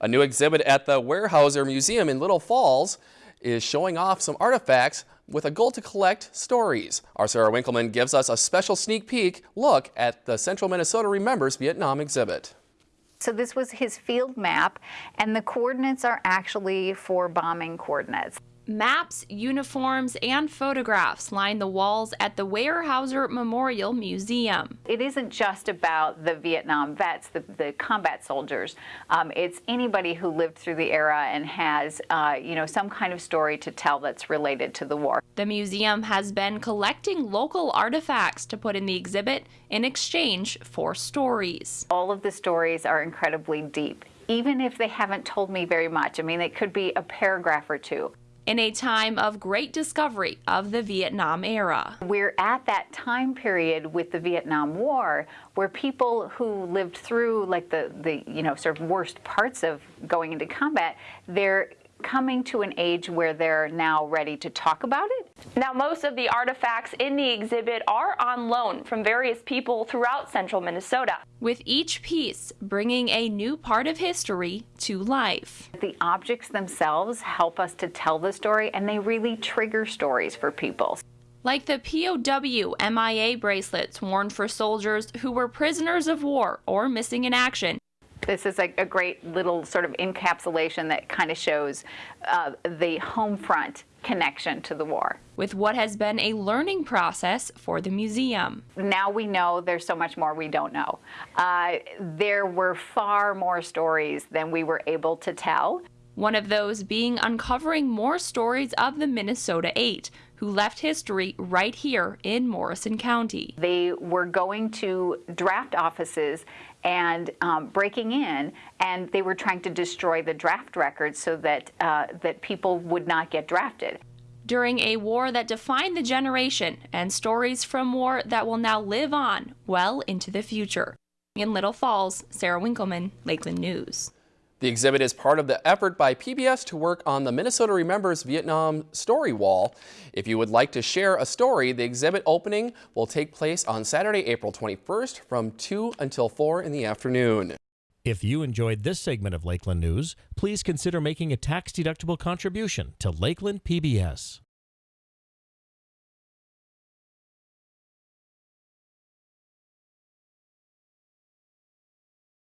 A new exhibit at the Weyerhaeuser Museum in Little Falls is showing off some artifacts with a goal to collect stories. Our Sarah Winkleman gives us a special sneak peek look at the Central Minnesota Remembers Vietnam exhibit. So this was his field map, and the coordinates are actually for bombing coordinates. Maps, uniforms, and photographs line the walls at the Weyerhaeuser Memorial Museum. It isn't just about the Vietnam vets, the, the combat soldiers. Um, it's anybody who lived through the era and has, uh, you know, some kind of story to tell that's related to the war. The museum has been collecting local artifacts to put in the exhibit in exchange for stories. All of the stories are incredibly deep even if they haven't told me very much. I mean, it could be a paragraph or two in a time of great discovery of the Vietnam era. We're at that time period with the Vietnam War where people who lived through like the, the you know, sort of worst parts of going into combat, they're coming to an age where they're now ready to talk about it. Now, most of the artifacts in the exhibit are on loan from various people throughout central Minnesota, with each piece bringing a new part of history to life. The objects themselves help us to tell the story, and they really trigger stories for people like the POW MIA bracelets worn for soldiers who were prisoners of war or missing in action this is a, a, great little sort of encapsulation that kind of shows uh, the home front connection to the war. With what has been a learning process for the museum. Now we know there's so much more we don't know. Uh, there were far more stories than we were able to tell. One of those being uncovering more stories of the Minnesota Eight, who left history right here in Morrison County. They were going to draft offices and um, breaking in, and they were trying to destroy the draft records so that, uh, that people would not get drafted. During a war that defined the generation and stories from war that will now live on well into the future. In Little Falls, Sarah Winkleman, Lakeland News. The exhibit is part of the effort by PBS to work on the Minnesota Remembers Vietnam Story Wall. If you would like to share a story, the exhibit opening will take place on Saturday, April 21st from 2 until 4 in the afternoon. If you enjoyed this segment of Lakeland News, please consider making a tax-deductible contribution to Lakeland PBS.